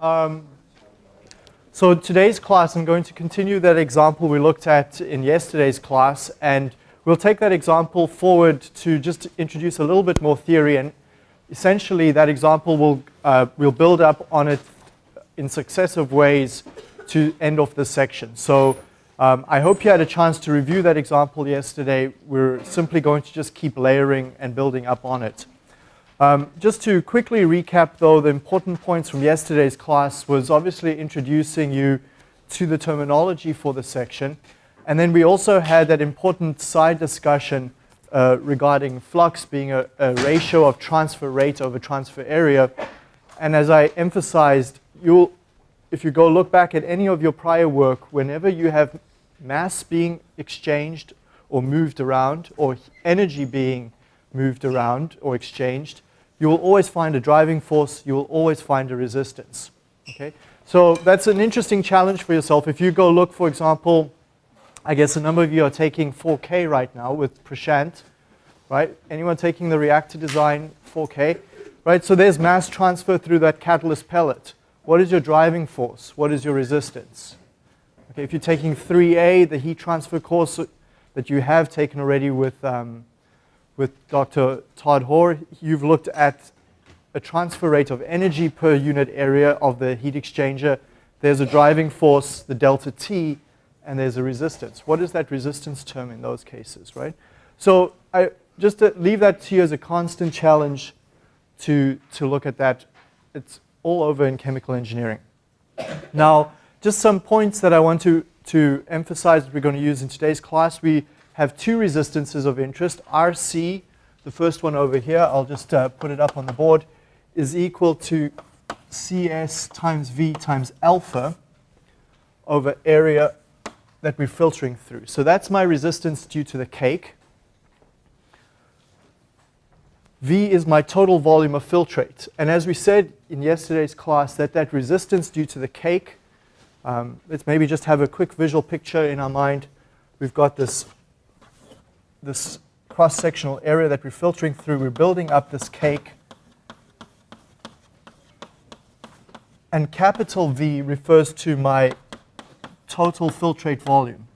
Um, so today's class, I'm going to continue that example we looked at in yesterday's class, and we'll take that example forward to just introduce a little bit more theory, and essentially that example will uh, we'll build up on it in successive ways to end off this section. So um, I hope you had a chance to review that example yesterday. We're simply going to just keep layering and building up on it. Um, just to quickly recap though, the important points from yesterday's class was obviously introducing you to the terminology for the section. And then we also had that important side discussion uh, regarding flux being a, a, ratio of transfer rate over transfer area. And as I emphasized, you'll, if you go look back at any of your prior work, whenever you have mass being exchanged or moved around or energy being moved around or exchanged, you will always find a driving force, you will always find a resistance. Okay? So that's an interesting challenge for yourself. If you go look, for example, I guess a number of you are taking 4K right now with Prashant, right? Anyone taking the reactor design 4K? Right, so there's mass transfer through that catalyst pellet. What is your driving force? What is your resistance? Okay, if you're taking 3A, the heat transfer course that you have taken already with um, with Dr. Todd Hoare, you've looked at a transfer rate of energy per unit area of the heat exchanger. There's a driving force, the delta T, and there's a resistance. What is that resistance term in those cases, right? So I, just to leave that to you as a constant challenge to, to look at that. It's all over in chemical engineering. Now, just some points that I want to, to emphasize that we're going to use in today's class. We have two resistances of interest. RC, the first one over here, I'll just uh, put it up on the board, is equal to CS times V times alpha over area that we're filtering through. So that's my resistance due to the cake. V is my total volume of filtrate. And as we said in yesterday's class, that that resistance due to the cake, um, let's maybe just have a quick visual picture in our mind. We've got this this cross-sectional area that we're filtering through, we're building up this cake. And capital V refers to my total filtrate volume.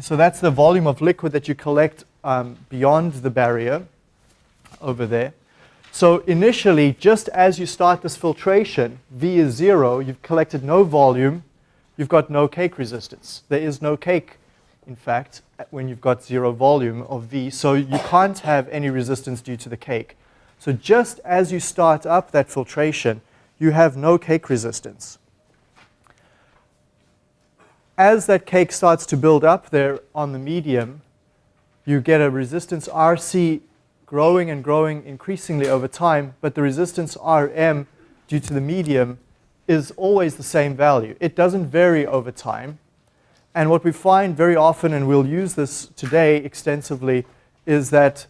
So that's the volume of liquid that you collect um, beyond the barrier over there. So initially, just as you start this filtration, V is zero, you've collected no volume, you've got no cake resistance. There is no cake, in fact, when you've got zero volume of V, so you can't have any resistance due to the cake. So just as you start up that filtration, you have no cake resistance. As that cake starts to build up there on the medium, you get a resistance RC growing and growing increasingly over time, but the resistance RM due to the medium is always the same value. It doesn't vary over time. And what we find very often, and we'll use this today extensively, is that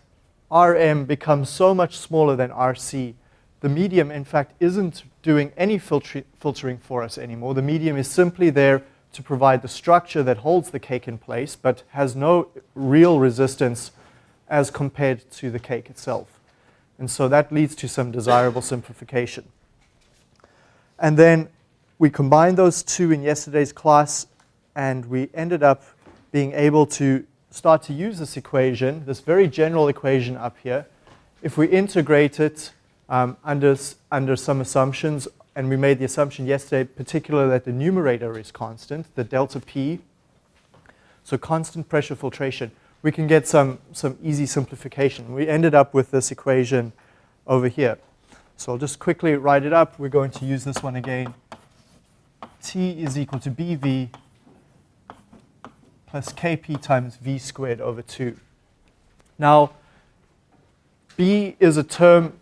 RM becomes so much smaller than RC. The medium, in fact, isn't doing any filtering for us anymore. The medium is simply there to provide the structure that holds the cake in place, but has no real resistance as compared to the cake itself. And so that leads to some desirable simplification. And then we combined those two in yesterday's class, and we ended up being able to start to use this equation, this very general equation up here. If we integrate it um, under, under some assumptions, and we made the assumption yesterday, particularly that the numerator is constant, the delta P, so constant pressure filtration, we can get some, some easy simplification. We ended up with this equation over here. So I'll just quickly write it up. We're going to use this one again. T is equal to BV plus Kp times V squared over 2. Now, B is a term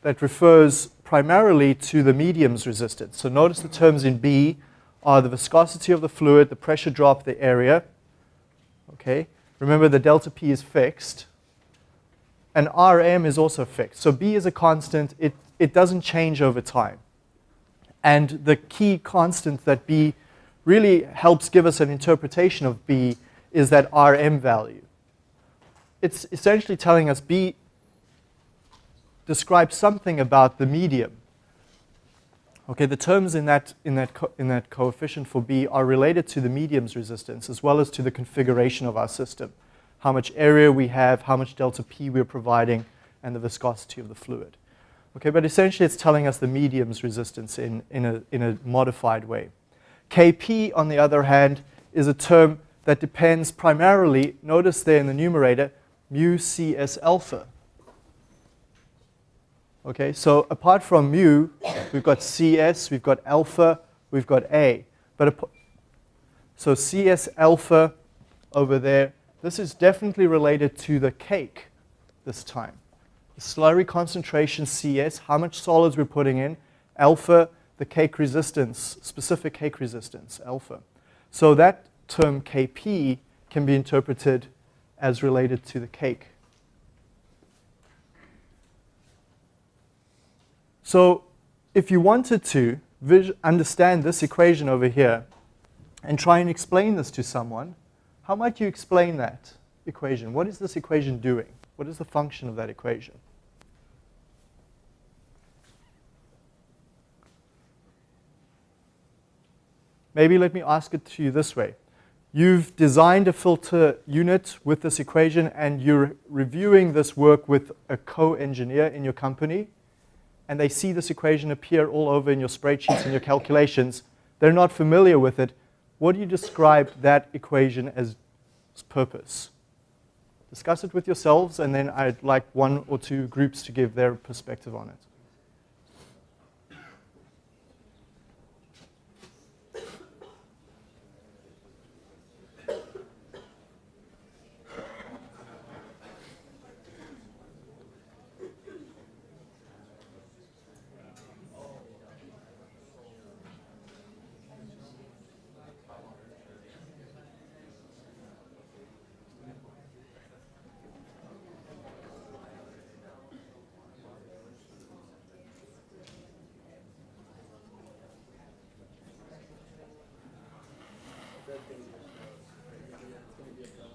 that refers primarily to the medium's resistance. So notice the terms in B are the viscosity of the fluid, the pressure drop, the area. Okay. Remember the delta P is fixed and Rm is also fixed. So B is a constant. It, it doesn't change over time. And the key constant that B really helps give us an interpretation of B is that Rm value. It's essentially telling us B describes something about the medium. Okay, the terms in that, in, that in that coefficient for B are related to the medium's resistance as well as to the configuration of our system. How much area we have, how much delta P we're providing, and the viscosity of the fluid. Okay, but essentially it's telling us the medium's resistance in, in, a, in a modified way. Kp, on the other hand, is a term that depends primarily, notice there in the numerator, mu cs alpha. Okay, so apart from mu, we've got cs, we've got alpha, we've got a. But so cs alpha over there, this is definitely related to the cake this time. The slurry concentration cs, how much solids we're putting in, alpha, the cake resistance, specific cake resistance, alpha. So that term Kp can be interpreted as related to the cake. So if you wanted to understand this equation over here and try and explain this to someone, how might you explain that equation? What is this equation doing? What is the function of that equation? Maybe let me ask it to you this way. You've designed a filter unit with this equation and you're reviewing this work with a co-engineer in your company and they see this equation appear all over in your spreadsheets and your calculations. They're not familiar with it. What do you describe that equation as purpose? Discuss it with yourselves and then I'd like one or two groups to give their perspective on it.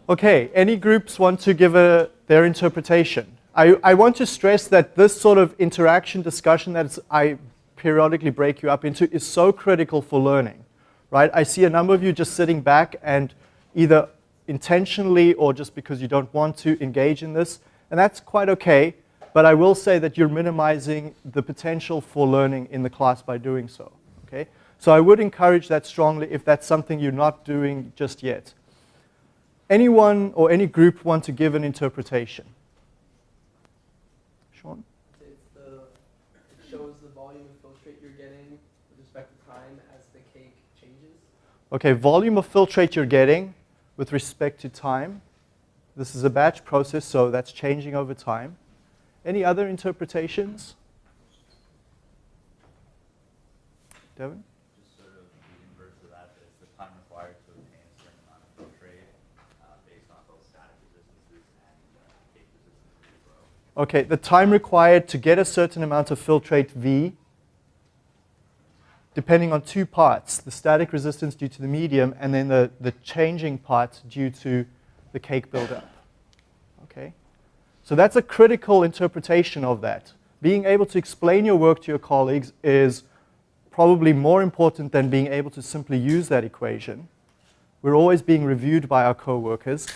Okay, any groups want to give a, their interpretation? I, I want to stress that this sort of interaction discussion that I periodically break you up into is so critical for learning, right? I see a number of you just sitting back and either intentionally or just because you don't want to engage in this, and that's quite okay, but I will say that you're minimizing the potential for learning in the class by doing so, okay? So I would encourage that strongly if that's something you're not doing just yet anyone or any group want to give an interpretation? Sean? The, it shows the volume of filtrate you're getting with respect to time as the cake changes. Okay, volume of filtrate you're getting with respect to time. This is a batch process, so that's changing over time. Any other interpretations? Devin? Okay, the time required to get a certain amount of filtrate V, depending on two parts, the static resistance due to the medium and then the, the changing part due to the cake buildup. Okay, so that's a critical interpretation of that. Being able to explain your work to your colleagues is probably more important than being able to simply use that equation. We're always being reviewed by our coworkers.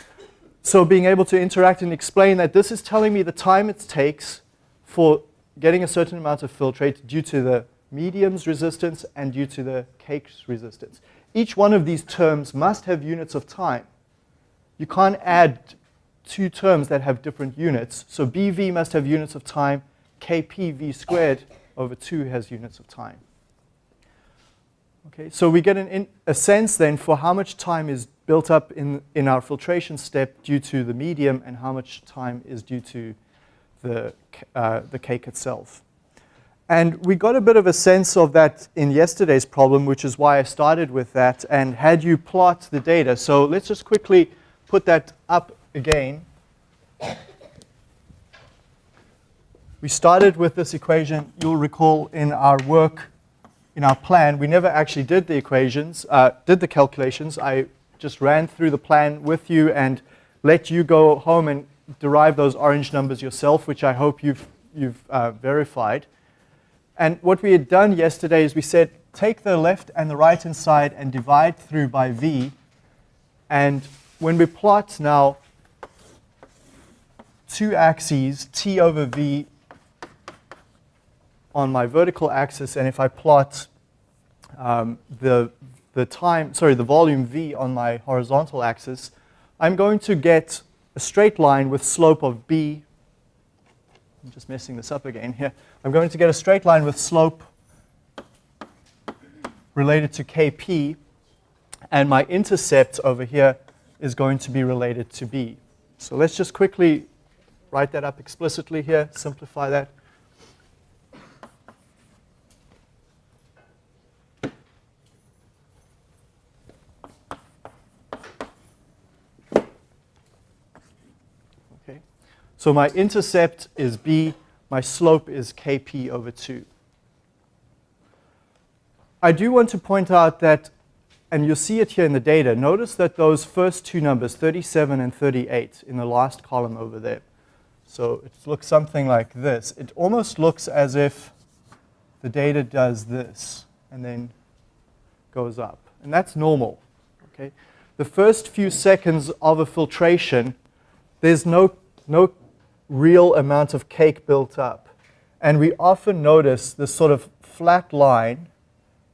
So being able to interact and explain that this is telling me the time it takes for getting a certain amount of filtrate due to the medium's resistance and due to the cake's resistance. Each one of these terms must have units of time. You can't add two terms that have different units. So BV must have units of time. KPV squared over 2 has units of time. Okay, so we get an a sense then for how much time is built up in, in our filtration step due to the medium and how much time is due to the, uh, the cake itself. And we got a bit of a sense of that in yesterday's problem, which is why I started with that and had you plot the data. So let's just quickly put that up again. We started with this equation. You'll recall in our work, in our plan, we never actually did the equations, uh, did the calculations. I just ran through the plan with you and let you go home and derive those orange numbers yourself, which I hope you've you've uh, verified. And what we had done yesterday is we said, take the left and the right hand side and divide through by v. And when we plot now two axes, t over v on my vertical axis, and if I plot um, the, the time, sorry, the volume v on my horizontal axis, I'm going to get a straight line with slope of b. I'm just messing this up again here. I'm going to get a straight line with slope related to kp, and my intercept over here is going to be related to b. So let's just quickly write that up explicitly here, simplify that. Okay. So my intercept is b, my slope is kp over 2. I do want to point out that, and you'll see it here in the data, notice that those first two numbers, 37 and 38, in the last column over there, so it looks something like this. It almost looks as if the data does this and then goes up. And that's normal. Okay? The first few seconds of a filtration, there's no, no real amount of cake built up. And we often notice this sort of flat line,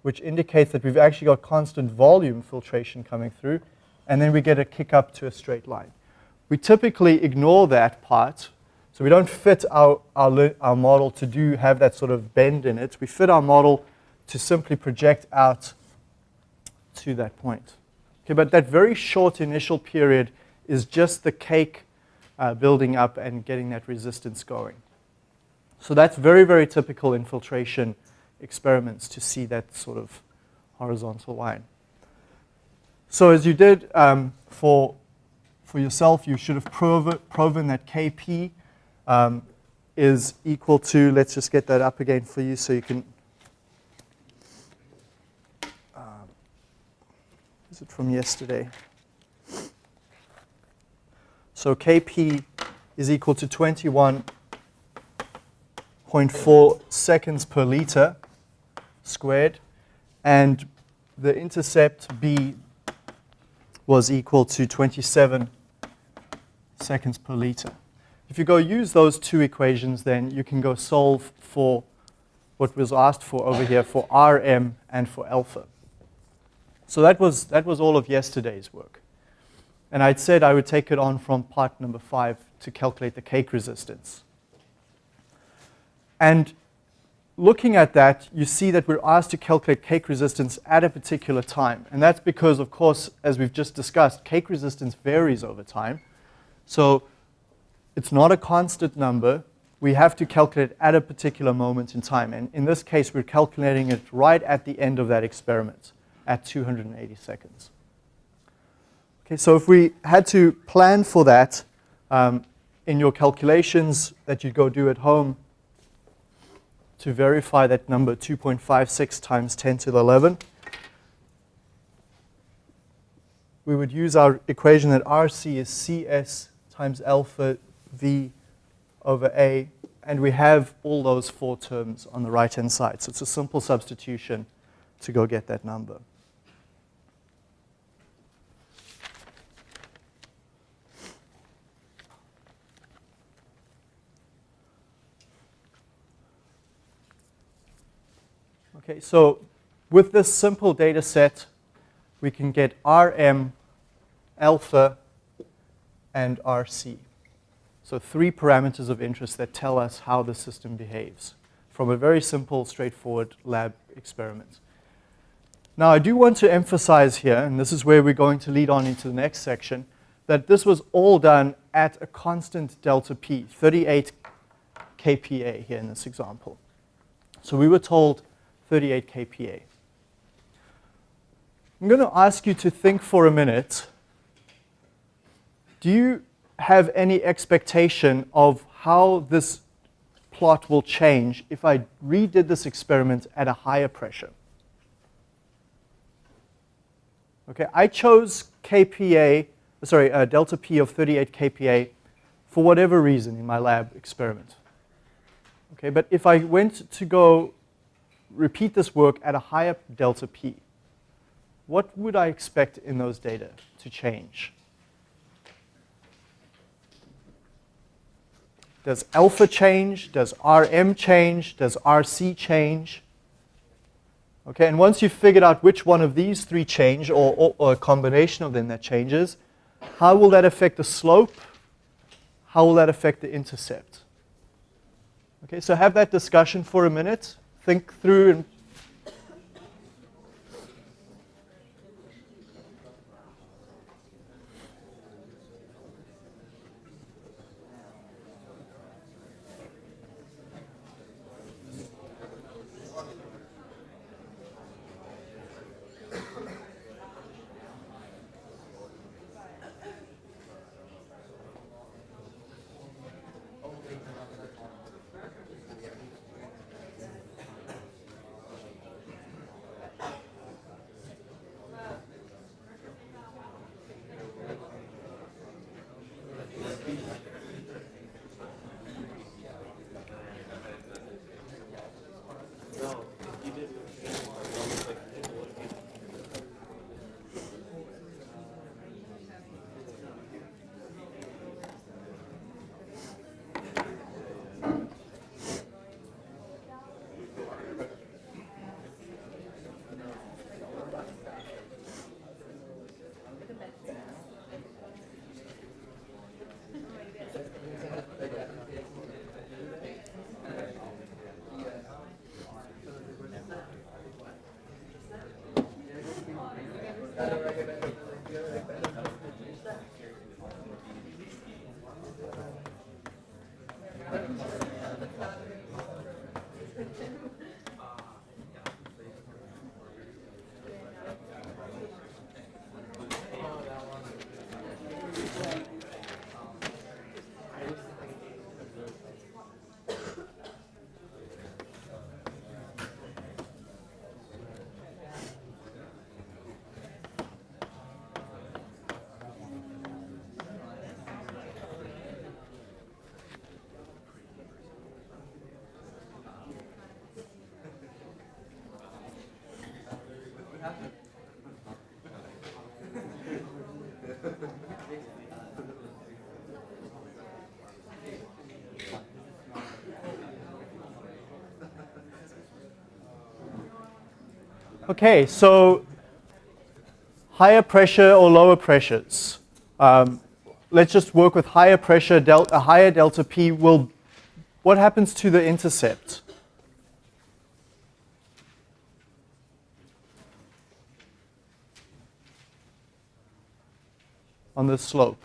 which indicates that we've actually got constant volume filtration coming through, and then we get a kick up to a straight line. We typically ignore that part so we don't fit our, our, our model to do have that sort of bend in it. We fit our model to simply project out to that point. Okay, but that very short initial period is just the cake uh, building up and getting that resistance going. So that's very, very typical in filtration experiments to see that sort of horizontal line. So as you did um, for, for yourself, you should have proven, proven that Kp um, is equal to, let's just get that up again for you so you can, uh, is it from yesterday? So Kp is equal to 21.4 seconds per liter squared, and the intercept B was equal to 27 seconds per liter. If you go use those two equations, then you can go solve for what was asked for over here for Rm and for alpha. So that was, that was all of yesterday's work. And I'd said I would take it on from part number five to calculate the cake resistance. And looking at that, you see that we're asked to calculate cake resistance at a particular time. And that's because, of course, as we've just discussed, cake resistance varies over time. So it's not a constant number. We have to calculate at a particular moment in time. And in this case, we're calculating it right at the end of that experiment at 280 seconds. Okay, so if we had to plan for that um, in your calculations that you go do at home to verify that number 2.56 times 10 to the 11, we would use our equation that RC is CS times alpha v over a, and we have all those four terms on the right-hand side. So it's a simple substitution to go get that number. Okay, so with this simple data set, we can get Rm, alpha, and Rc. So three parameters of interest that tell us how the system behaves from a very simple, straightforward lab experiment. Now, I do want to emphasize here, and this is where we're going to lead on into the next section, that this was all done at a constant delta P, 38 kPa here in this example. So we were told 38 kPa. I'm going to ask you to think for a minute. Do you have any expectation of how this plot will change if I redid this experiment at a higher pressure. Okay, I chose kPa, sorry, uh, delta P of 38 kPa for whatever reason in my lab experiment. Okay, but if I went to go repeat this work at a higher delta P, what would I expect in those data to change? Does alpha change? Does RM change? Does RC change? Okay, and once you've figured out which one of these three change, or, or, or, a combination of them that changes, how will that affect the slope? How will that affect the intercept? Okay, so have that discussion for a minute. Think through and Okay, so higher pressure or lower pressures. Um, let's just work with higher pressure, delta, a higher delta P will, what happens to the intercept? On the slope.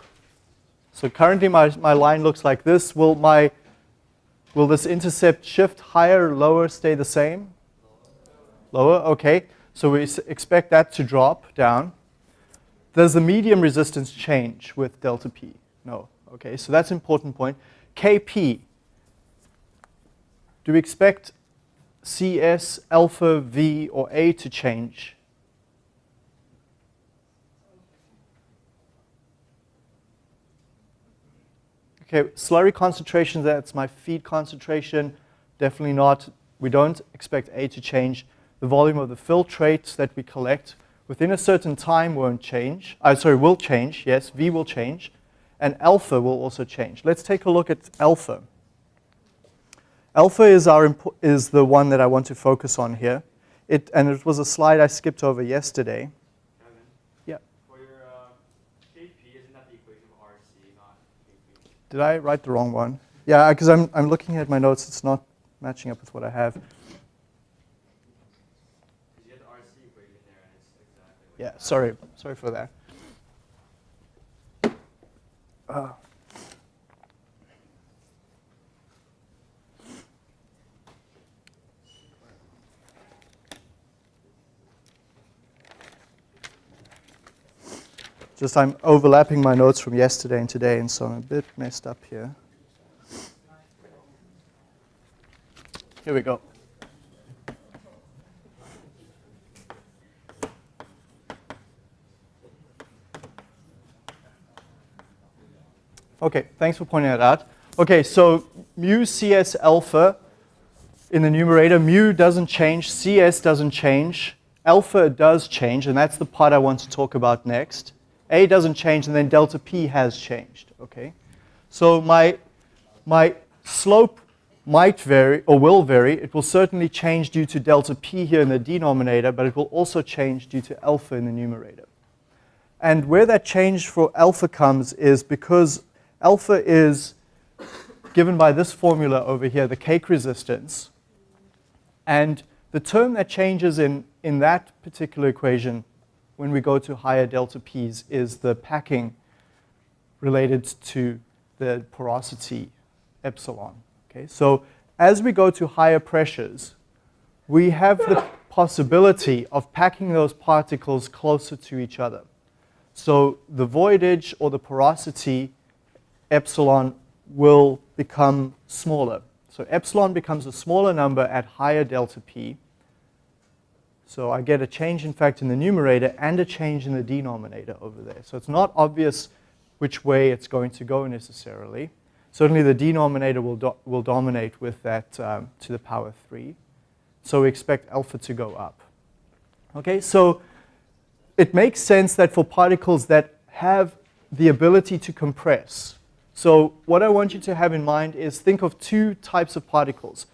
So currently my, my line looks like this. Will, my, will this intercept shift higher, lower, stay the same? Lower, okay. So we expect that to drop down. Does the medium resistance change with delta P? No. Okay, so that's an important point. Kp, do we expect CS, alpha, V, or A to change? Okay, slurry concentration, that's my feed concentration. Definitely not. We don't expect A to change the volume of the filtrates that we collect within a certain time won't change. Uh, sorry, will change, yes, V will change, and alpha will also change. Let's take a look at alpha. Alpha is, our is the one that I want to focus on here. It, and it was a slide I skipped over yesterday. Kevin, yeah. For your uh, KP, isn't that the equation of RC, not KP? Did I write the wrong one? Yeah, because I'm, I'm looking at my notes. It's not matching up with what I have. Yeah, sorry, sorry for that. Uh. Just I'm overlapping my notes from yesterday and today, and so I'm a bit messed up here. Here we go. Okay, thanks for pointing that out. Okay, so mu CS alpha in the numerator. Mu doesn't change, CS doesn't change, alpha does change, and that's the part I want to talk about next. A doesn't change, and then delta P has changed, okay? So my, my slope might vary or will vary. It will certainly change due to delta P here in the denominator, but it will also change due to alpha in the numerator. And where that change for alpha comes is because alpha is given by this formula over here, the cake resistance. And the term that changes in, in that particular equation when we go to higher delta P's is the packing related to the porosity epsilon. Okay, so as we go to higher pressures, we have the possibility of packing those particles closer to each other. So the voidage or the porosity epsilon will become smaller. So epsilon becomes a smaller number at higher delta P. So I get a change, in fact, in the numerator and a change in the denominator over there. So it's not obvious which way it's going to go necessarily. Certainly the denominator will, do will dominate with that um, to the power 3. So we expect alpha to go up. Okay, so it makes sense that for particles that have the ability to compress, so what I want you to have in mind is think of two types of particles.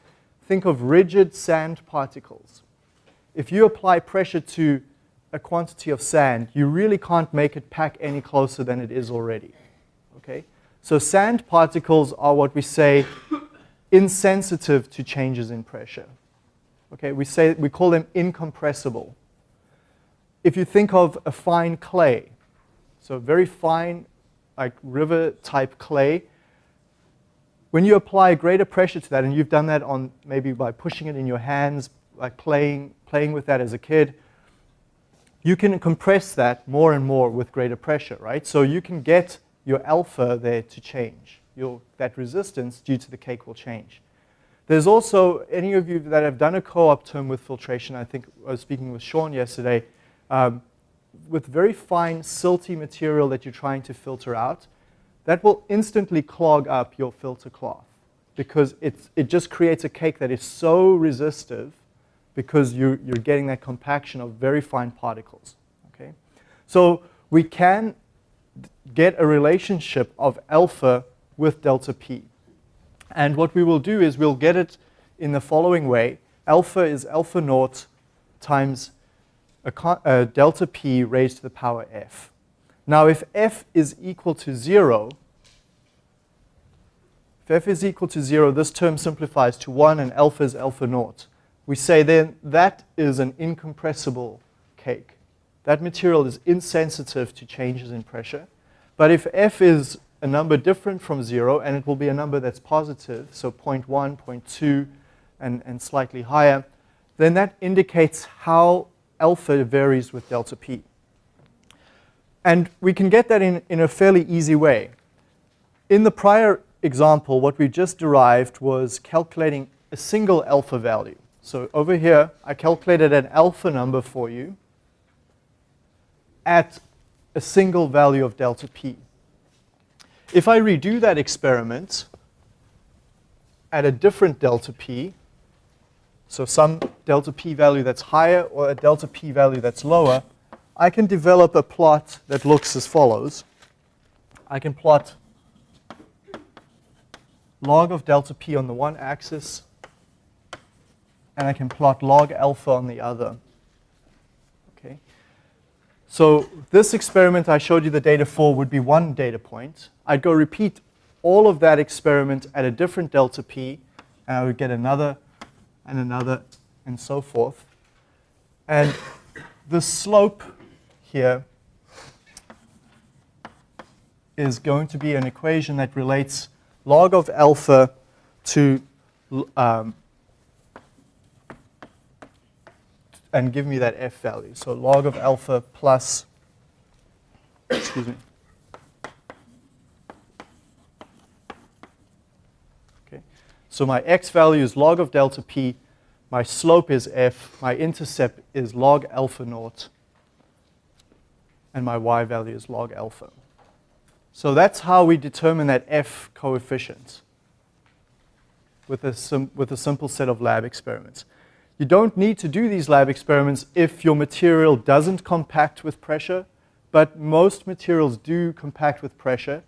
Think of rigid sand particles. If you apply pressure to a quantity of sand, you really can't make it pack any closer than it is already. Okay? So sand particles are what we say insensitive to changes in pressure. Okay, we, say, we call them incompressible. If you think of a fine clay, so very fine like river type clay, when you apply greater pressure to that, and you've done that on maybe by pushing it in your hands, like playing, playing with that as a kid, you can compress that more and more with greater pressure, right? So you can get your alpha there to change. Your, that resistance due to the cake will change. There's also, any of you that have done a co-op term with filtration, I think I was speaking with Sean yesterday, um, with very fine silty material that you're trying to filter out, that will instantly clog up your filter cloth because it's, it just creates a cake that is so resistive because you, you're getting that compaction of very fine particles. Okay? So we can get a relationship of alpha with delta p. And what we will do is we'll get it in the following way. Alpha is alpha naught times a, a delta p raised to the power f. Now, if f is equal to 0, if f is equal to 0, this term simplifies to 1 and alpha is alpha naught. We say then that is an incompressible cake. That material is insensitive to changes in pressure. But if f is a number different from 0, and it will be a number that's positive, so 0.1, 0.2, and, and slightly higher, then that indicates how alpha varies with delta p. And we can get that in, in a fairly easy way. In the prior example, what we just derived was calculating a single alpha value. So over here, I calculated an alpha number for you at a single value of delta p. If I redo that experiment at a different delta p, so some delta p value that's higher or a delta p value that's lower, I can develop a plot that looks as follows. I can plot log of delta p on the one axis, and I can plot log alpha on the other. Okay. So this experiment I showed you the data for would be one data point. I'd go repeat all of that experiment at a different delta p, and I would get another and another, and so forth. And the slope here is going to be an equation that relates log of alpha to, um, and give me that f value. So log of alpha plus, excuse me, So my x value is log of delta p, my slope is f, my intercept is log alpha naught, and my y value is log alpha. So that's how we determine that f coefficient. with a, with a simple set of lab experiments. You don't need to do these lab experiments if your material doesn't compact with pressure, but most materials do compact with pressure.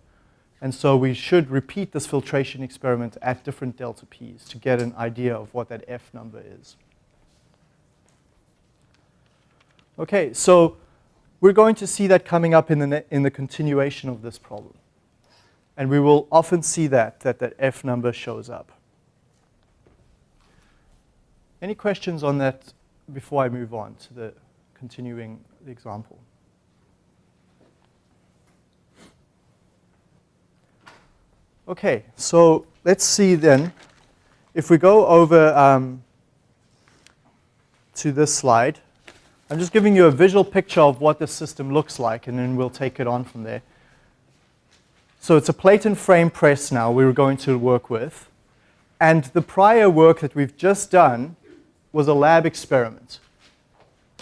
And so we should repeat this filtration experiment at different delta P's to get an idea of what that F number is. Okay, so we're going to see that coming up in the, in the continuation of this problem. And we will often see that, that that F number shows up. Any questions on that before I move on to the continuing example? Okay, so let's see then, if we go over um, to this slide, I'm just giving you a visual picture of what the system looks like, and then we'll take it on from there. So it's a plate and frame press now we're going to work with. And the prior work that we've just done was a lab experiment.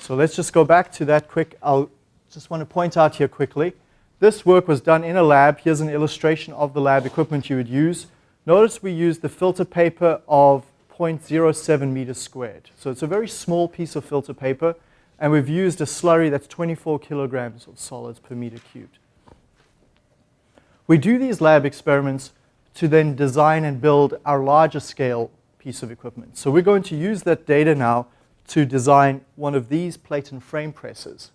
So let's just go back to that quick. I'll just want to point out here quickly. This work was done in a lab. Here's an illustration of the lab equipment you would use. Notice we used the filter paper of 0.07 meters squared. So it's a very small piece of filter paper and we've used a slurry that's 24 kilograms of solids per meter cubed. We do these lab experiments to then design and build our larger scale piece of equipment. So we're going to use that data now to design one of these plate and frame presses.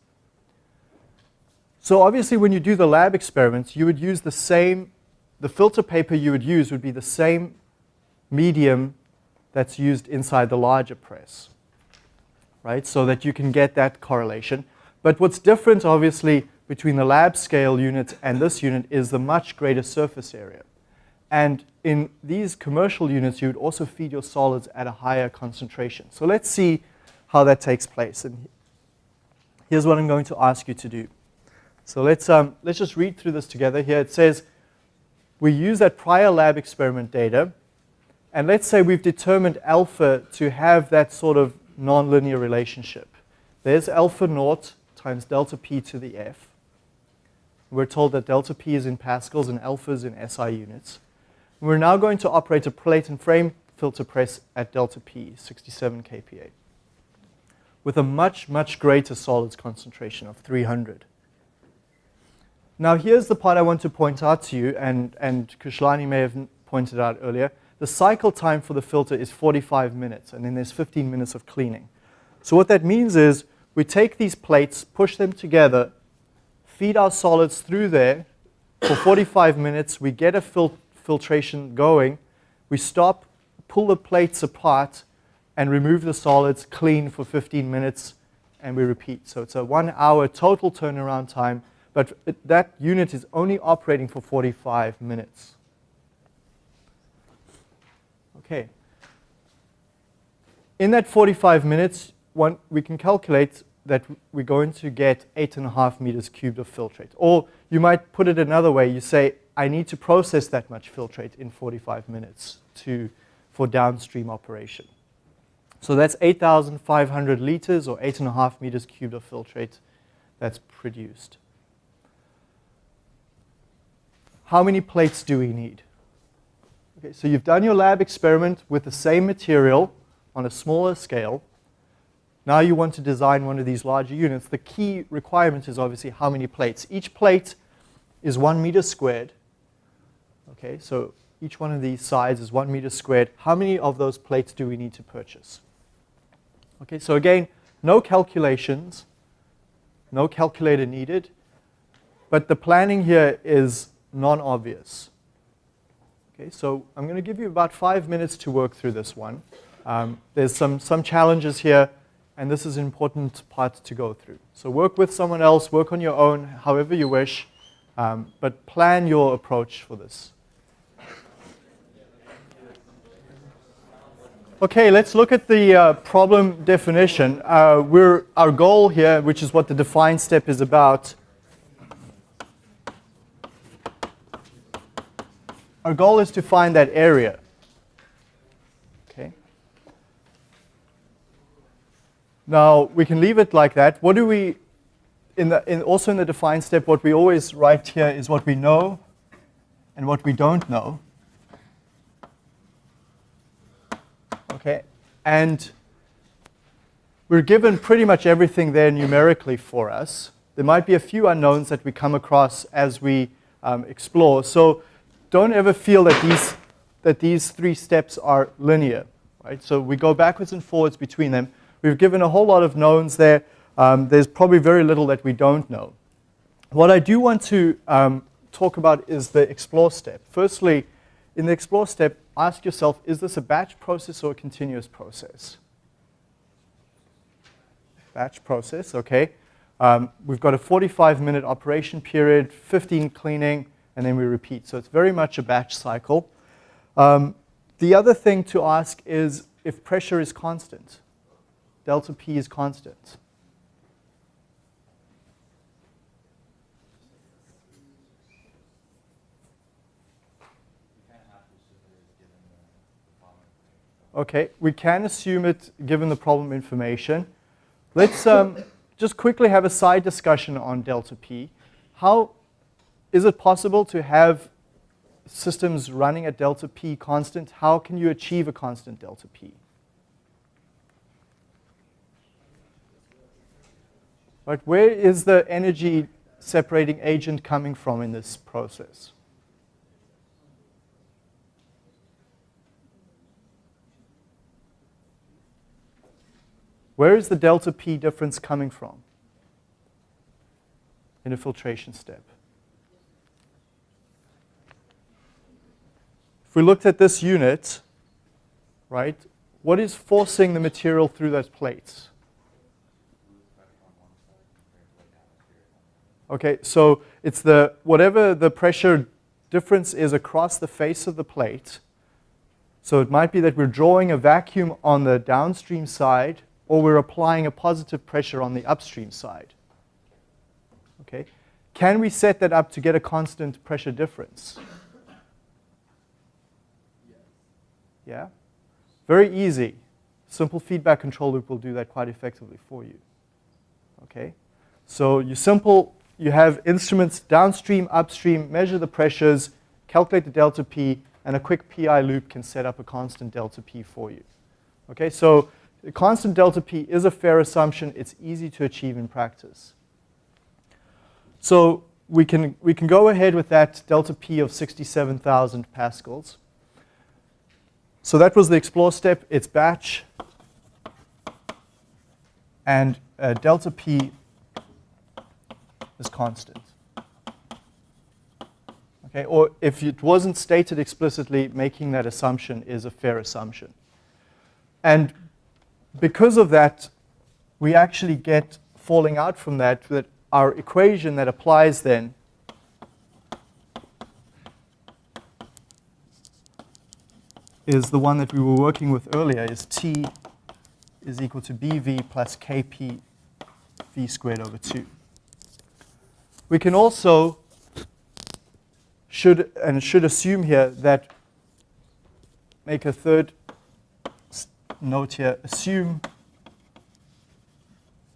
So obviously when you do the lab experiments, you would use the same, the filter paper you would use would be the same medium that's used inside the larger press right? So that you can get that correlation. But what's different, obviously, between the lab scale unit and this unit is the much greater surface area. And in these commercial units, you would also feed your solids at a higher concentration. So let's see how that takes place. And here's what I'm going to ask you to do. So let's, um, let's just read through this together here. It says, we use that prior lab experiment data, and let's say we've determined alpha to have that sort of nonlinear relationship. There's alpha naught times delta p to the f. We're told that delta p is in pascals and alpha is in SI units. We're now going to operate a plate and frame filter press at delta p, 67 kPa, with a much, much greater solids concentration of 300. Now here's the part I want to point out to you, and, and Kushlani may have pointed out earlier. The cycle time for the filter is 45 minutes, and then there's 15 minutes of cleaning. So what that means is we take these plates, push them together, feed our solids through there for 45 minutes, we get a fil filtration going, we stop, pull the plates apart, and remove the solids, clean for 15 minutes, and we repeat. So it's a one hour total turnaround time, but it, that unit is only operating for 45 minutes. Okay. In that 45 minutes, one, we can calculate that we're going to get 8.5 meters cubed of filtrate. Or you might put it another way. You say, I need to process that much filtrate in 45 minutes to, for downstream operation. So that's 8,500 liters or 8.5 meters cubed of filtrate that's produced. How many plates do we need? Okay, so you've done your lab experiment with the same material on a smaller scale. Now you want to design one of these larger units. The key requirement is obviously how many plates. Each plate is one meter squared. Okay, so each one of these sides is one meter squared. How many of those plates do we need to purchase? Okay, so again, no calculations, no calculator needed, but the planning here is non-obvious. Okay, so I'm going to give you about five minutes to work through this one. Um, there's some, some challenges here, and this is an important part to go through. So work with someone else, work on your own, however you wish, um, but plan your approach for this. Okay, let's look at the uh, problem definition. Uh, we're, our goal here, which is what the define step is about, Our goal is to find that area. Okay. Now, we can leave it like that. What do we, in the, in, also in the define step, what we always write here is what we know and what we don't know. Okay, and we're given pretty much everything there numerically for us. There might be a few unknowns that we come across as we um, explore. So don't ever feel that these, that these three steps are linear. Right? So we go backwards and forwards between them. We've given a whole lot of knowns there. Um, there's probably very little that we don't know. What I do want to um, talk about is the explore step. Firstly, in the explore step, ask yourself, is this a batch process or a continuous process? Batch process, okay. Um, we've got a 45 minute operation period, 15 cleaning, and then we repeat. So it's very much a batch cycle. Um, the other thing to ask is if pressure is constant. Delta P is constant. Okay, we can assume it given the problem information. Let's um, just quickly have a side discussion on delta P. How is it possible to have systems running at delta P constant? How can you achieve a constant delta P? Right, where is the energy separating agent coming from in this process? Where is the delta P difference coming from in a filtration step? If we looked at this unit, right, what is forcing the material through those plates? Okay, so it's the, whatever the pressure difference is across the face of the plate. So it might be that we're drawing a vacuum on the downstream side or we're applying a positive pressure on the upstream side. Okay? Can we set that up to get a constant pressure difference? Yeah? Very easy. Simple feedback control loop will do that quite effectively for you. Okay? So you simple, you have instruments downstream, upstream, measure the pressures, calculate the delta P, and a quick PI loop can set up a constant delta P for you. Okay, so constant delta P is a fair assumption. It's easy to achieve in practice. So we can, we can go ahead with that delta P of 67,000 pascals. So that was the explore step. It's batch. And uh, delta P is constant. Okay, or if it wasn't stated explicitly, making that assumption is a fair assumption. And because of that, we actually get falling out from that that our equation that applies then is the one that we were working with earlier, is T is equal to BV plus KP V squared over 2. We can also should and should assume here that make a third note here, assume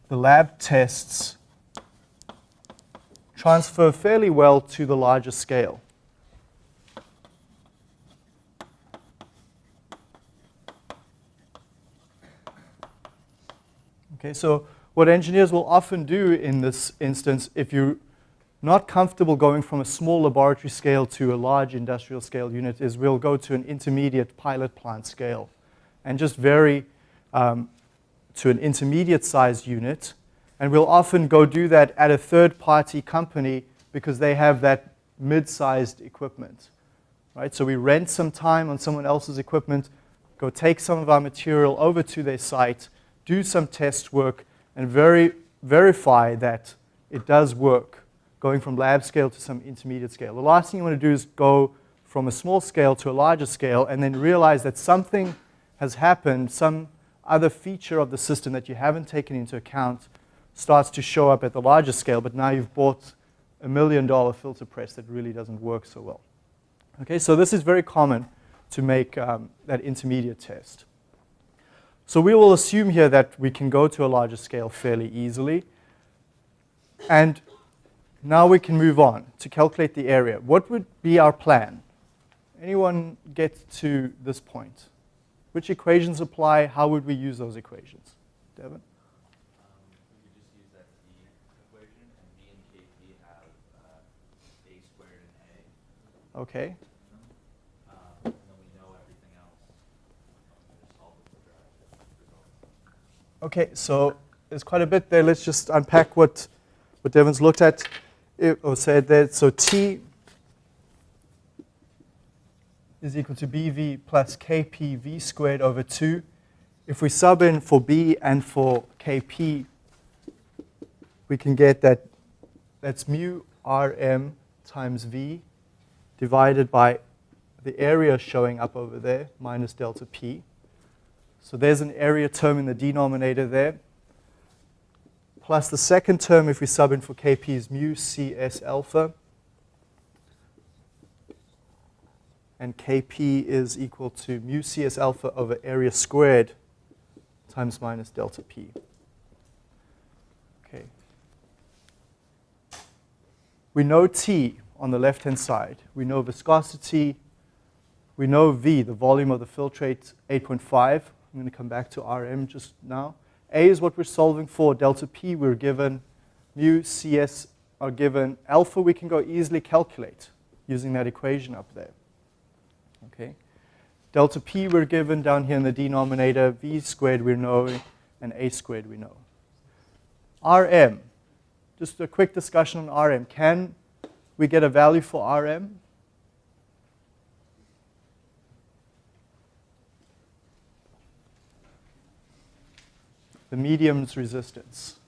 the lab tests transfer fairly well to the larger scale. Okay, so what engineers will often do in this instance, if you're not comfortable going from a small laboratory scale to a large industrial scale unit, is we'll go to an intermediate pilot plant scale and just vary um, to an intermediate sized unit. And we'll often go do that at a third party company because they have that mid-sized equipment. Right? So we rent some time on someone else's equipment, go take some of our material over to their site, do some test work, and very, verify that it does work, going from lab scale to some intermediate scale. The last thing you want to do is go from a small scale to a larger scale and then realize that something has happened, some other feature of the system that you haven't taken into account starts to show up at the larger scale, but now you've bought a million dollar filter press that really doesn't work so well. Okay, so this is very common to make um, that intermediate test. So we will assume here that we can go to a larger scale fairly easily. And now we can move on to calculate the area. What would be our plan? Anyone get to this point? Which equations apply? How would we use those equations? Devin? Um, we could just use that T equation, and B and KP have uh, A squared and A. Okay. Um, and then we know everything else. Um, just solve the quadratic result. Okay, so there's quite a bit there. Let's just unpack what, what Devin's looked at it, or said there. So T is equal to BV plus KPV squared over 2. If we sub in for B and for KP, we can get that that's mu RM times V divided by the area showing up over there, minus delta P. So there's an area term in the denominator there. Plus the second term, if we sub in for Kp, is mu Cs alpha. And Kp is equal to mu Cs alpha over area squared times minus delta P. Okay. We know T on the left-hand side. We know viscosity. We know V, the volume of the filtrate, 8.5. I'm going to come back to Rm just now. A is what we're solving for. Delta P we're given. Mu Cs are given. Alpha we can go easily calculate using that equation up there. Okay. Delta P we're given down here in the denominator. V squared we know, and A squared we know. Rm. Just a quick discussion on Rm. Can we get a value for Rm? the medium's resistance. We're going to assume that from the prior lab experiments that we tried to uh, last class, it's medium's resistance.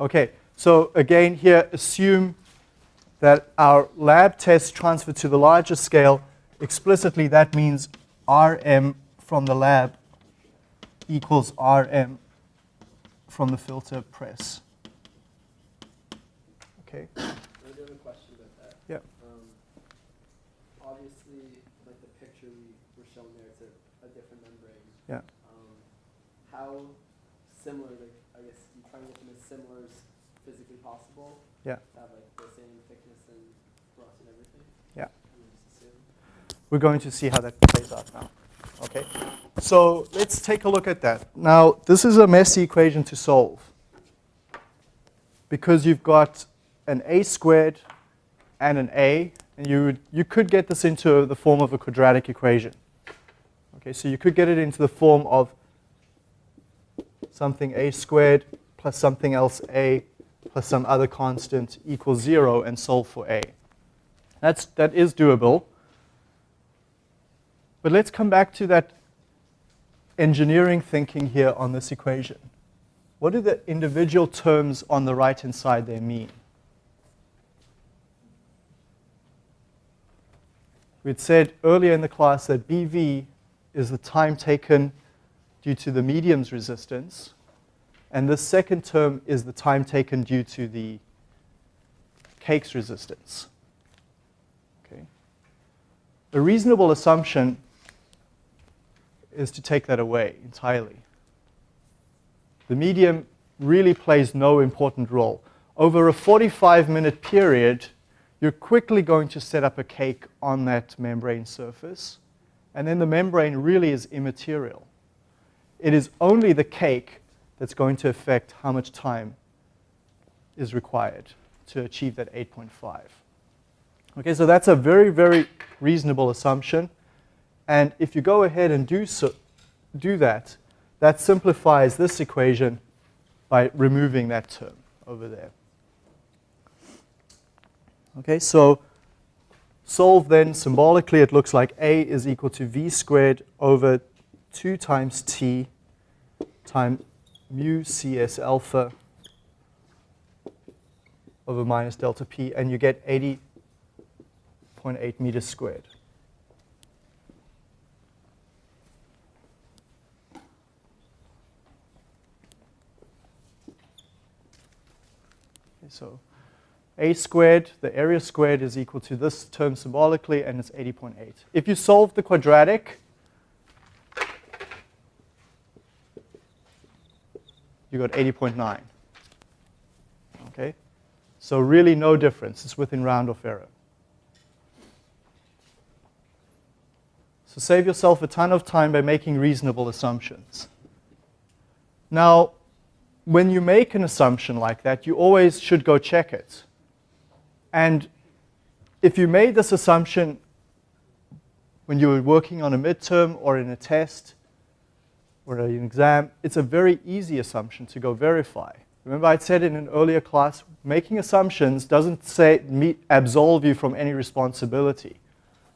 Okay, so again here, assume that our lab test transferred to the larger scale. Explicitly, that means Rm from the lab equals Rm from the filter press. Okay. I do have a question about that. Yeah. Um, obviously, like the picture we were shown there, it's a, a different membrane. Yeah. Um, how similar, like, I guess you try to get them as similar as physically possible? Yeah. To have like the same thickness and thrust and everything? Yeah. I would just assume. We're going to see how that plays out now. Okay, so let's take a look at that. Now, this is a messy equation to solve because you've got an a squared and an a, and you, would, you could get this into the form of a quadratic equation. Okay, so you could get it into the form of something a squared plus something else a plus some other constant equals zero and solve for a. That's, that is doable. But let's come back to that engineering thinking here on this equation. What do the individual terms on the right-hand side there mean? We'd said earlier in the class that BV is the time taken due to the medium's resistance, and the second term is the time taken due to the cake's resistance. Okay. A reasonable assumption is to take that away entirely. The medium really plays no important role. Over a 45 minute period, you're quickly going to set up a cake on that membrane surface, and then the membrane really is immaterial. It is only the cake that's going to affect how much time is required to achieve that 8.5. Okay, so that's a very, very reasonable assumption. And if you go ahead and do, so, do that, that simplifies this equation by removing that term over there. Okay, so solve then symbolically, it looks like A is equal to V squared over 2 times T times mu Cs alpha over minus delta P, and you get 80.8 meters squared. So a squared, the area squared is equal to this term symbolically, and it's 80.8. If you solve the quadratic, you got 80.9. Okay? So really no difference. It's within round off error. So save yourself a ton of time by making reasonable assumptions. Now, when you make an assumption like that, you always should go check it. And if you made this assumption when you were working on a midterm or in a test or an exam, it's a very easy assumption to go verify. Remember I said in an earlier class, making assumptions doesn't say meet, absolve you from any responsibility.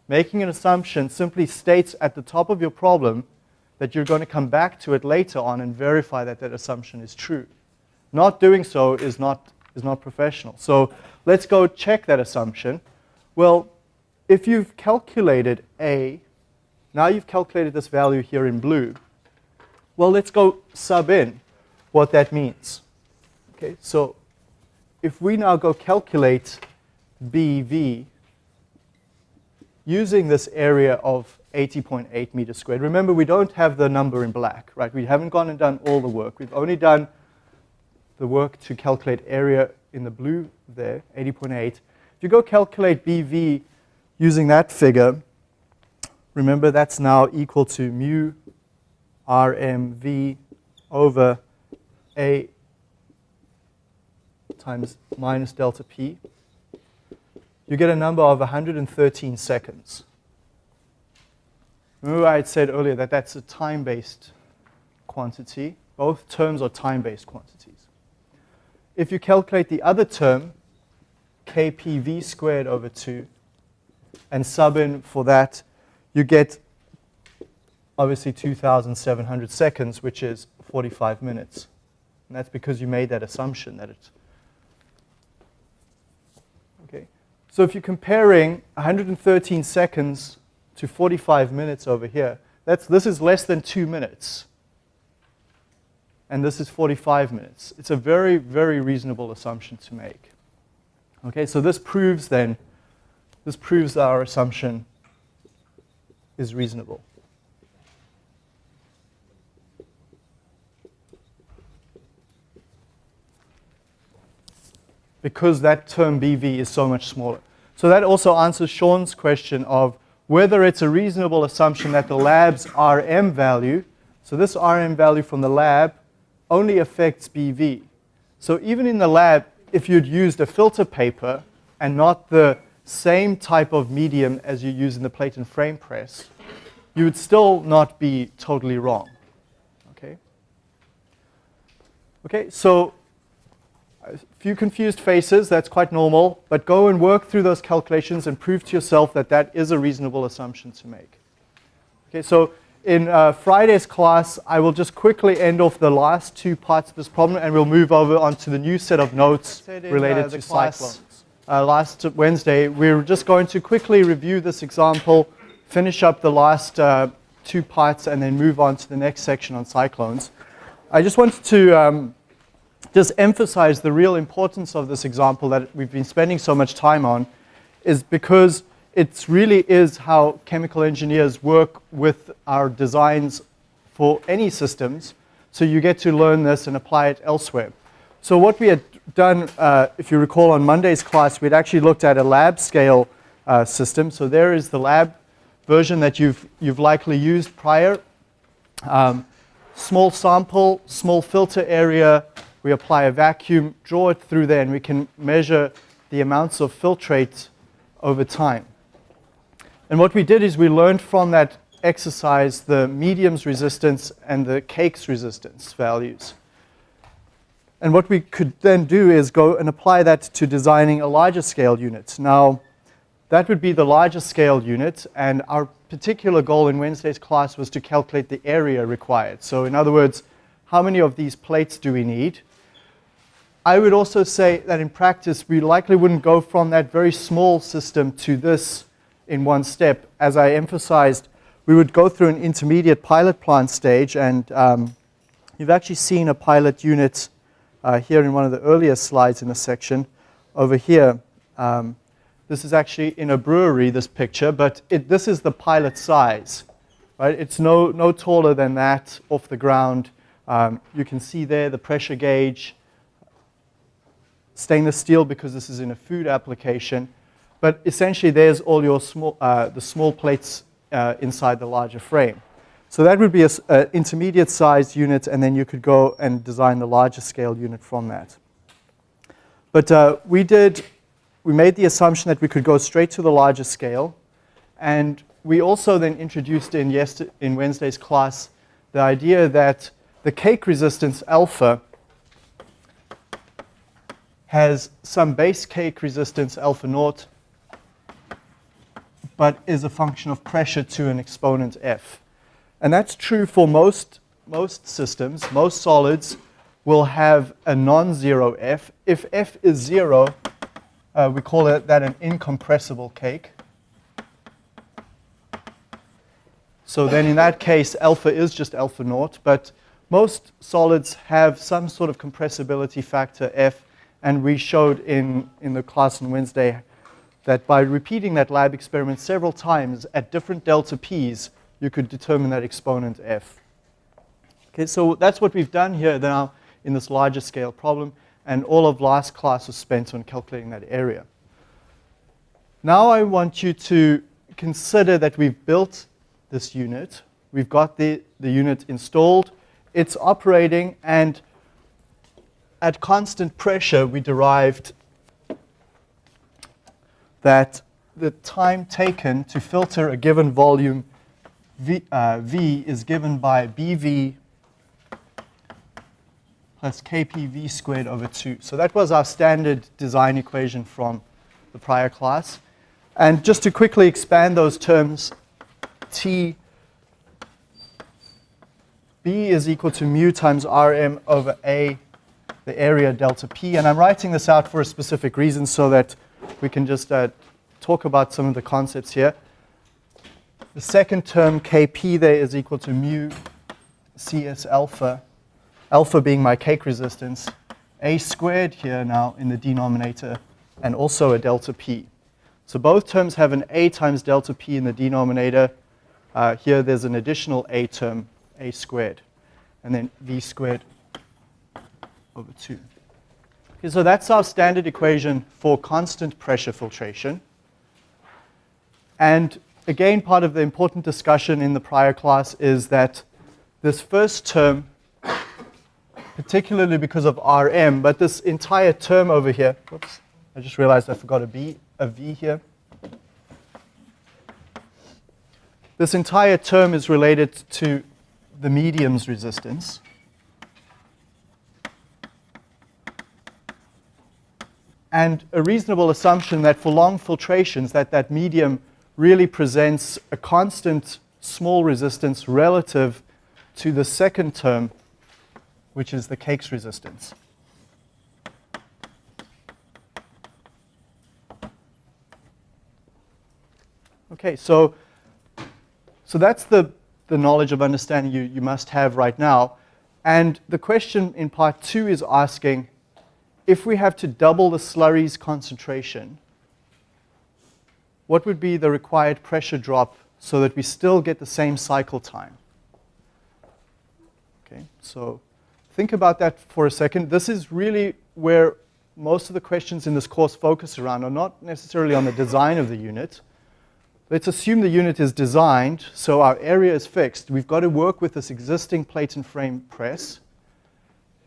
Making an assumption simply states at the top of your problem that you're going to come back to it later on and verify that that assumption is true. Not doing so is not, is not professional. So let's go check that assumption. Well, if you've calculated A, now you've calculated this value here in blue. Well, let's go sub in what that means. Okay, so if we now go calculate BV using this area of 80.8 meters squared. Remember, we don't have the number in black, right? We haven't gone and done all the work. We've only done the work to calculate area in the blue there, 80.8. If you go calculate BV using that figure, remember that's now equal to mu RMV over A times minus delta P. You get a number of 113 seconds. Remember I had said earlier that that's a time-based quantity. Both terms are time-based quantities. If you calculate the other term, kpv squared over 2, and sub in for that, you get obviously 2,700 seconds, which is 45 minutes. And that's because you made that assumption that it's okay. So if you're comparing 113 seconds to 45 minutes over here, that's, this is less than two minutes. And this is 45 minutes. It's a very, very reasonable assumption to make. Okay, so this proves then, this proves that our assumption is reasonable. Because that term BV is so much smaller. So that also answers Sean's question of whether it's a reasonable assumption that the lab's RM value, so this RM value from the lab only affects BV. So even in the lab, if you'd used a filter paper and not the same type of medium as you use in the plate and frame press, you would still not be totally wrong. Okay? Okay, so a few confused faces, that's quite normal, but go and work through those calculations and prove to yourself that that is a reasonable assumption to make. Okay, so in uh, Friday's class, I will just quickly end off the last two parts of this problem and we'll move over onto the new set of notes related uh, to cyclones. Uh, last Wednesday, we are just going to quickly review this example, finish up the last uh, two parts, and then move on to the next section on cyclones. I just wanted to um, just emphasize the real importance of this example that we've been spending so much time on is because it really is how chemical engineers work with our designs for any systems. So you get to learn this and apply it elsewhere. So what we had done, uh, if you recall on Monday's class, we'd actually looked at a lab scale uh, system. So there is the lab version that you've, you've likely used prior. Um, small sample, small filter area, we apply a vacuum, draw it through there, and we can measure the amounts of filtrate over time. And what we did is we learned from that exercise the medium's resistance and the cake's resistance values. And what we could then do is go and apply that to designing a larger scale unit. Now, that would be the larger scale unit, and our particular goal in Wednesday's class was to calculate the area required. So in other words, how many of these plates do we need? I would also say that in practice, we likely wouldn't go from that very small system to this in one step. As I emphasized, we would go through an intermediate pilot plant stage, and um, you've actually seen a pilot unit uh, here in one of the earlier slides in the section. Over here, um, this is actually in a brewery, this picture, but it, this is the pilot size. Right? It's no, no taller than that off the ground Um, you can see there the pressure gauge, stainless steel because this is in a food application. But essentially, there's all your small, uh, the small plates uh, inside the larger frame. So that would be an intermediate sized unit, and then you could go and design the larger scale unit from that. But uh, we did, we made the assumption that we could go straight to the larger scale, and we also then introduced in, in Wednesday's class the idea that the cake resistance alpha has some base cake resistance alpha naught, but is a function of pressure to an exponent f. And that's true for most, most systems. Most solids will have a non-zero f. If f is zero, uh, we call it that an incompressible cake. So then in that case, alpha is just alpha naught, but most solids have some sort of compressibility factor f, and we showed in, in the class on Wednesday that by repeating that lab experiment several times at different delta p's, you could determine that exponent f. Okay, so that's what we've done here now in this larger scale problem, and all of last class was spent on calculating that area. Now I want you to consider that we've built this unit. We've got the, the unit installed. It's operating, and at constant pressure, we derived that the time taken to filter a given volume v, uh, v is given by bv plus kpv squared over 2. So that was our standard design equation from the prior class. And just to quickly expand those terms, T B is equal to mu times Rm over A, the area delta P. And I'm writing this out for a specific reason so that we can just uh, talk about some of the concepts here. The second term, Kp there, is equal to mu Cs alpha, alpha being my cake resistance, A squared here now in the denominator, and also a delta P. So both terms have an A times delta P in the denominator. Uh, here there's an additional A term, A squared, and then V squared over 2. So that's our standard equation for constant pressure filtration. And again, part of the important discussion in the prior class is that this first term, particularly because of Rm, but this entire term over here, whoops, I just realized I forgot a, B, a V here. This entire term is related to the medium's resistance. And a reasonable assumption that for long filtrations that that medium really presents a constant small resistance relative to the second term, which is the cake's resistance. Okay, so, so that's the, the knowledge of understanding you, you must have right now. And the question in part two is asking, if we have to double the slurry's concentration, what would be the required pressure drop so that we still get the same cycle time? Okay, so think about that for a second. This is really where most of the questions in this course focus around are not necessarily on the design of the unit, Let's assume the unit is designed, so our area is fixed. We've got to work with this existing plate and frame press.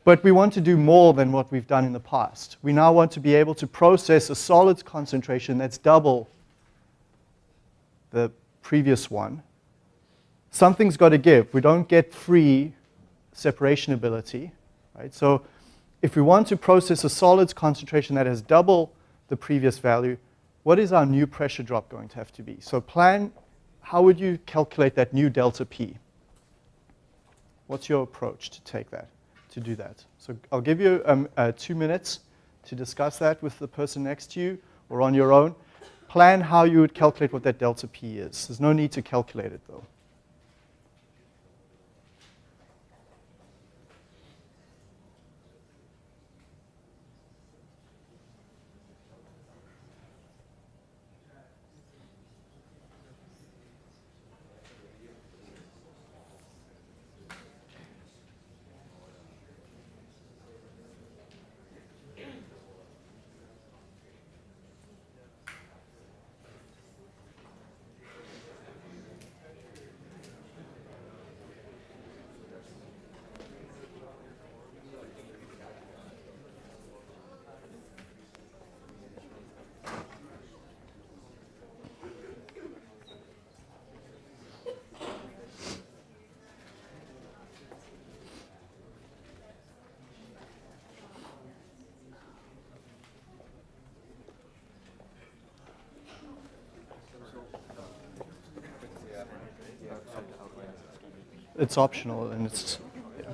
But we want to do more than what we've done in the past. We now want to be able to process a solids concentration that's double the previous one. Something's got to give. We don't get free separation ability. Right? So if we want to process a solids concentration that has double the previous value, what is our new pressure drop going to have to be? So plan, how would you calculate that new delta P? What's your approach to take that, to do that? So I'll give you um, uh, two minutes to discuss that with the person next to you or on your own. Plan how you would calculate what that delta P is. There's no need to calculate it though. It's optional and it's, yeah.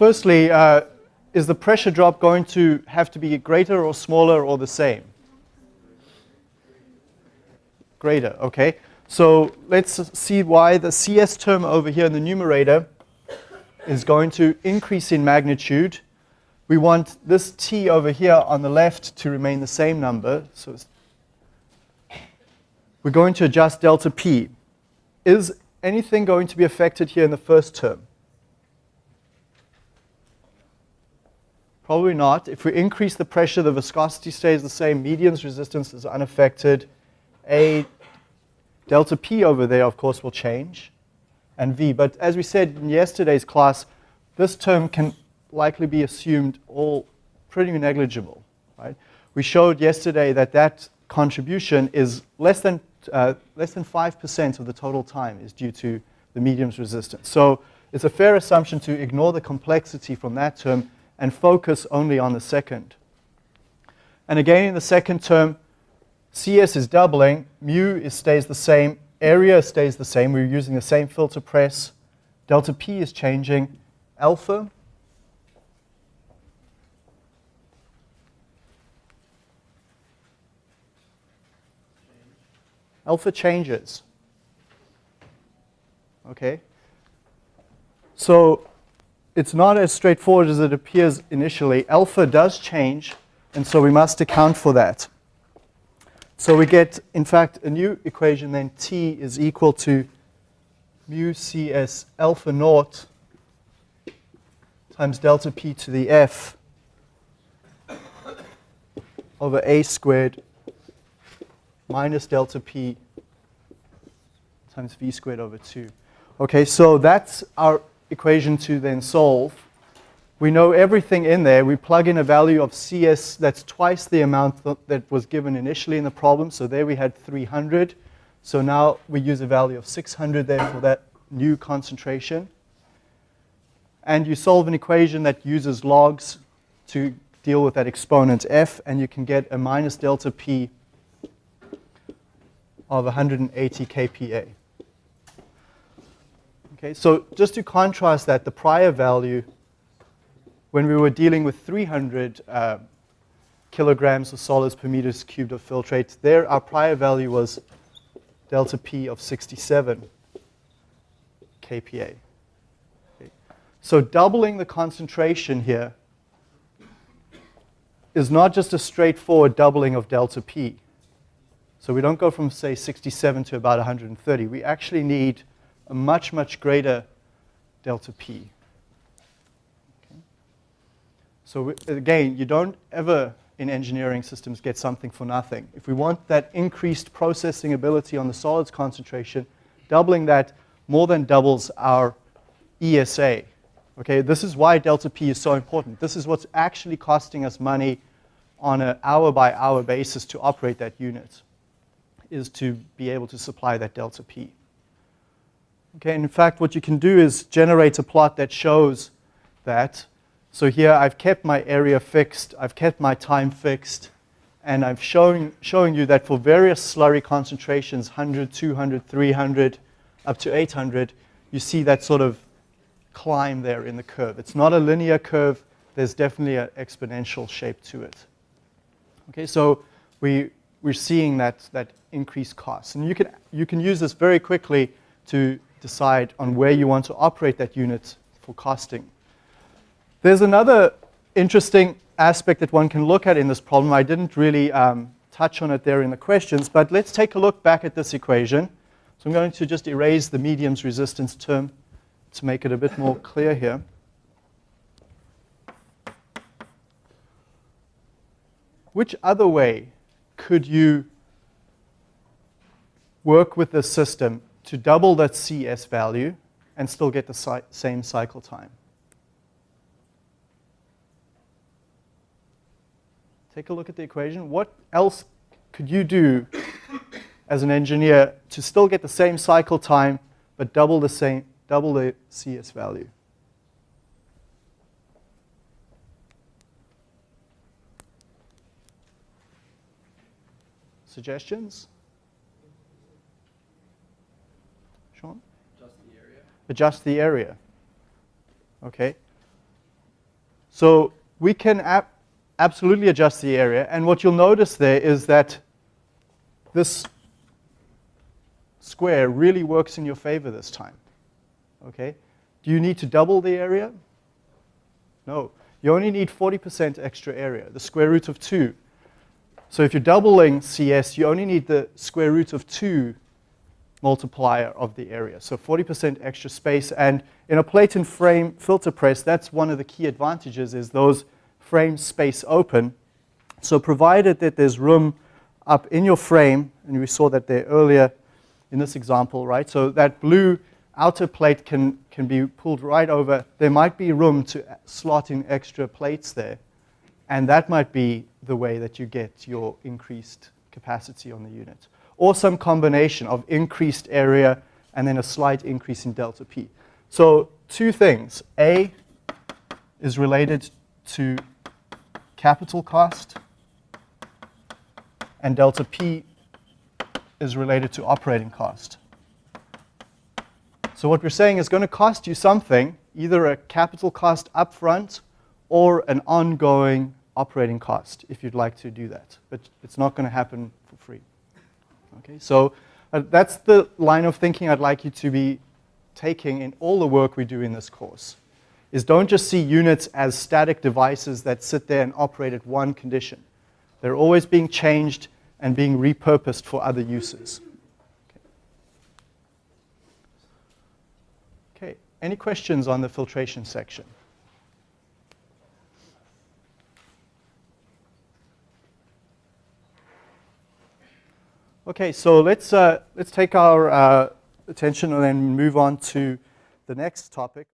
Firstly, uh, is the pressure drop going to have to be greater or smaller or the same? Greater, okay. So let's see why the CS term over here in the numerator is going to increase in magnitude. We want this t over here on the left to remain the same number. So we're going to adjust delta p. Is anything going to be affected here in the first term? Probably not. If we increase the pressure, the viscosity stays the same. Medium's resistance is unaffected. A delta P over there, of course, will change, and V. But as we said in yesterday's class, this term can likely be assumed all pretty negligible. Right? We showed yesterday that that contribution is less than uh, less than 5% of the total time is due to the medium's resistance. So it's a fair assumption to ignore the complexity from that term and focus only on the second. And again, in the second term, CS is doubling, mu is, stays the same, area stays the same, we're using the same filter press, delta P is changing, alpha, alpha changes. Okay? So it's not as straightforward as it appears initially. Alpha does change, and so we must account for that. So we get, in fact, a new equation then T is equal to mu CS alpha naught times delta P to the F over A squared minus delta P times V squared over 2. Okay, so that's our equation to then solve. We know everything in there. We plug in a value of CS that's twice the amount th that was given initially in the problem. So there we had 300. So now we use a value of 600 there for that new concentration. And you solve an equation that uses logs to deal with that exponent f, and you can get a minus delta p of 180 kPa. Okay, so just to contrast that, the prior value, when we were dealing with 300 uh, kilograms of solids per meters cubed of filtrate, there our prior value was delta P of 67 kPa. Okay. So doubling the concentration here is not just a straightforward doubling of delta P. So we don't go from, say, 67 to about 130. We actually need a much, much greater delta P. Okay. So again, you don't ever in engineering systems get something for nothing. If we want that increased processing ability on the solids concentration, doubling that more than doubles our ESA. Okay, this is why delta P is so important. This is what's actually costing us money on an hour by hour basis to operate that unit, is to be able to supply that delta P. Okay, in fact, what you can do is generate a plot that shows that. So here I've kept my area fixed, I've kept my time fixed, and I'm showing, showing you that for various slurry concentrations, 100, 200, 300, up to 800, you see that sort of climb there in the curve. It's not a linear curve, there's definitely an exponential shape to it. Okay, so we, we're seeing that, that increased cost. And you can, you can use this very quickly to decide on where you want to operate that unit for costing. There's another interesting aspect that one can look at in this problem. I didn't really um, touch on it there in the questions, but let's take a look back at this equation. So I'm going to just erase the medium's resistance term to make it a bit more clear here. Which other way could you work with this system to double that CS value and still get the same cycle time? Take a look at the equation. What else could you do as an engineer to still get the same cycle time but double the same double the CS value? Suggestions? Sean? Just the area. Adjust the area. Okay. So we can ab absolutely adjust the area. And what you'll notice there is that this square really works in your favor this time. Okay? Do you need to double the area? No. You only need 40% extra area, the square root of 2. So if you're doubling CS, you only need the square root of 2 multiplier of the area. So 40% extra space. And in a plate and frame filter press, that's one of the key advantages is those frames space open. So provided that there's room up in your frame, and we saw that there earlier in this example, right? So that blue outer plate can, can be pulled right over. There might be room to slot in extra plates there. And that might be the way that you get your increased capacity on the unit. Or some combination of increased area and then a slight increase in delta P. So two things. A is related to capital cost, and delta P is related to operating cost. So what we're saying is going to cost you something, either a capital cost upfront or an ongoing operating cost if you'd like to do that. But it's not going to happen for free. Okay, so uh, that's the line of thinking I'd like you to be taking in all the work we do in this course. Is don't just see units as static devices that sit there and operate at one condition. They're always being changed and being repurposed for other uses. Okay, any questions on the filtration section? Okay, so let's, uh, let's take our uh, attention and then move on to the next topic.